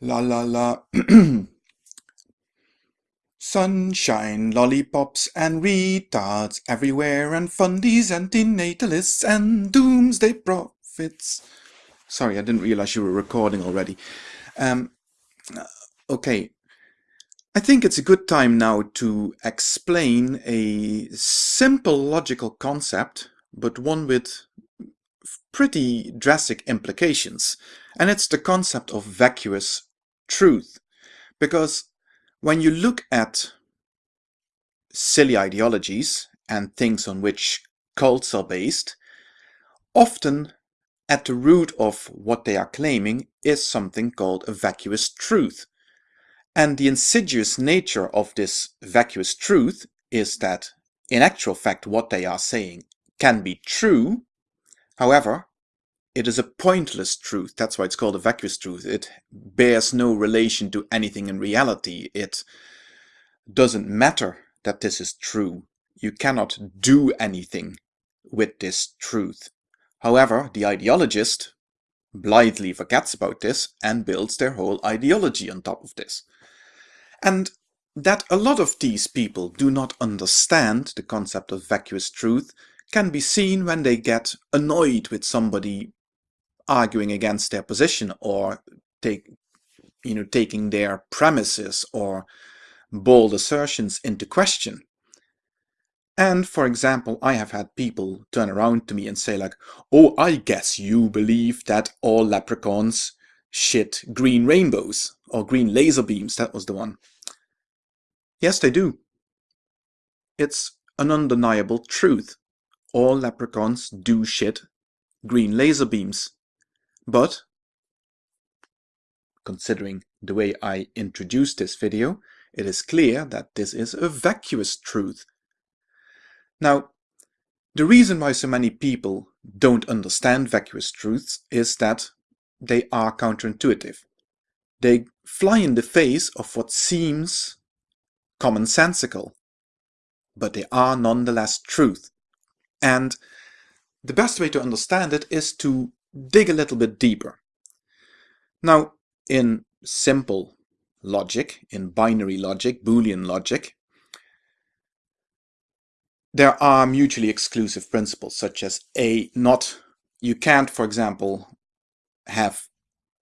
La la la. Sunshine, lollipops, and retards everywhere, and fundies and denatalists and doomsday prophets. Sorry, I didn't realize you were recording already. Um, okay. I think it's a good time now to explain a simple logical concept, but one with pretty drastic implications. And it's the concept of vacuous truth. Because when you look at silly ideologies and things on which cults are based, often at the root of what they are claiming is something called a vacuous truth. And the insidious nature of this vacuous truth is that, in actual fact, what they are saying can be true. However, it is a pointless truth. That's why it's called a vacuous truth. It bears no relation to anything in reality. It doesn't matter that this is true. You cannot do anything with this truth. However, the ideologist blithely forgets about this and builds their whole ideology on top of this. And that a lot of these people do not understand the concept of vacuous truth can be seen when they get annoyed with somebody arguing against their position or take, you know, taking their premises or bold assertions into question. And for example, I have had people turn around to me and say like, oh, I guess you believe that all leprechauns shit green rainbows or green laser beams. That was the one. Yes, they do. It's an undeniable truth. All leprechauns do shit green laser beams. But, considering the way I introduced this video, it is clear that this is a vacuous truth. Now, the reason why so many people don't understand vacuous truths is that they are counterintuitive. They fly in the face of what seems commonsensical, but they are nonetheless truth. And the best way to understand it is to dig a little bit deeper. Now, in simple logic, in binary logic, Boolean logic, there are mutually exclusive principles such as a not, you can't, for example, have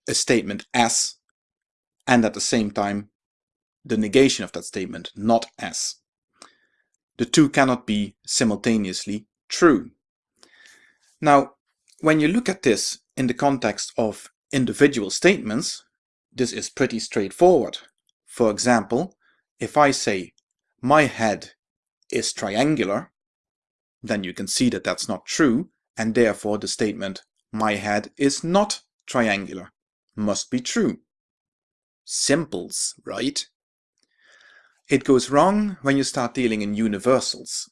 a statement as and at the same time the negation of that statement not as. The two cannot be simultaneously true. Now, when you look at this in the context of individual statements, this is pretty straightforward. For example, if I say, my head is triangular, then you can see that that's not true, and therefore the statement, my head is not triangular, must be true. Simples, right? It goes wrong when you start dealing in universals.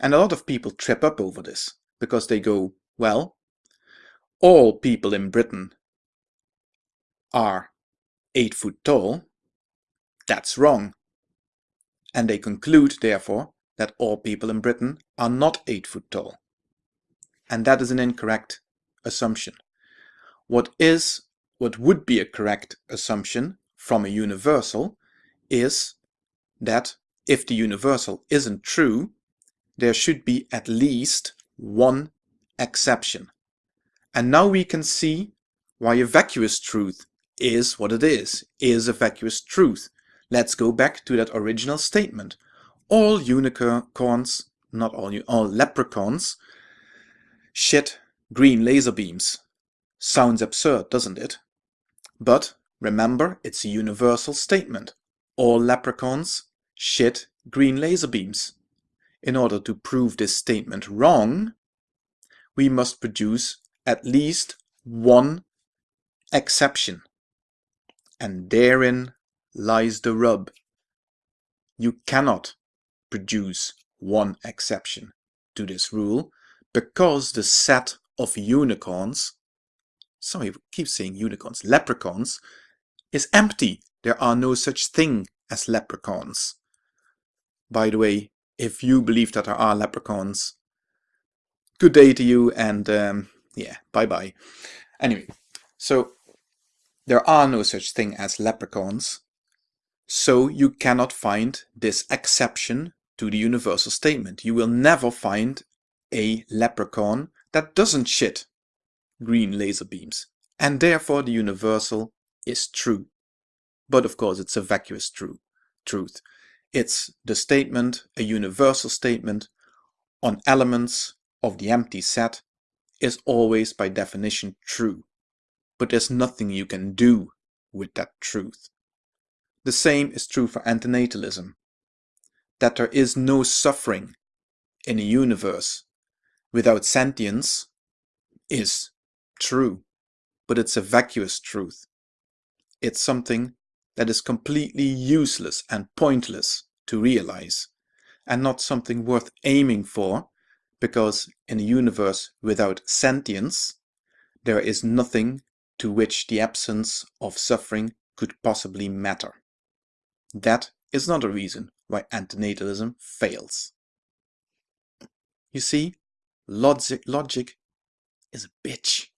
And a lot of people trip up over this, because they go, well, all people in Britain are 8 foot tall, that's wrong. And they conclude, therefore, that all people in Britain are not 8 foot tall. And that is an incorrect assumption. What is, what would be a correct assumption from a universal is that if the universal isn't true, there should be at least one exception. And now we can see why a vacuous truth is what it is, is a vacuous truth. Let's go back to that original statement. All unicorns, not all, all leprechauns, shit green laser beams. Sounds absurd, doesn't it? But remember, it's a universal statement. All leprechauns shit green laser beams. In order to prove this statement wrong, we must produce at least one exception. And therein lies the rub. You cannot produce one exception to this rule because the set of unicorns, sorry, I keep saying unicorns, leprechauns, is empty. There are no such thing as leprechauns. By the way, if you believe that there are leprechauns, good day to you and um, yeah, bye bye. Anyway, so there are no such thing as leprechauns, so you cannot find this exception to the universal statement. You will never find a leprechaun that doesn't shit green laser beams, and therefore the universal is true. But of course it's a vacuous true, truth. It's the statement, a universal statement, on elements of the empty set is always by definition true. But there's nothing you can do with that truth. The same is true for antinatalism. That there is no suffering in a universe without sentience is true, but it's a vacuous truth. It's something that is completely useless and pointless to realize, and not something worth aiming for, because in a universe without sentience, there is nothing to which the absence of suffering could possibly matter. That is not a reason why antinatalism fails. You see, logic, logic is a bitch.